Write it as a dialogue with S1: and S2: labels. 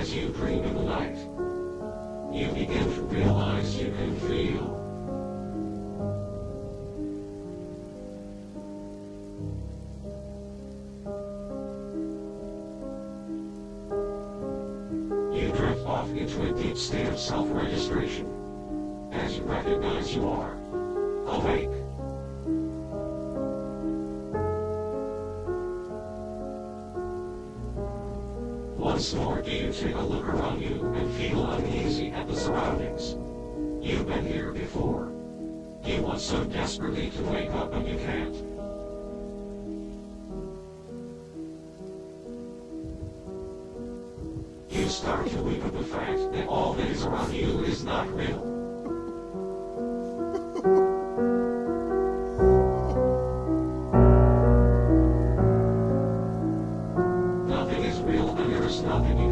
S1: As you dream in the night, you begin to realize you can feel. You drift off into a deep state of self-registration as you recognize you are Once more do you take a look around you and feel uneasy at the surroundings. You've been here before. You want so desperately to wake up and you can't. You start to weep at the fact that all that is around you is not real. Nothing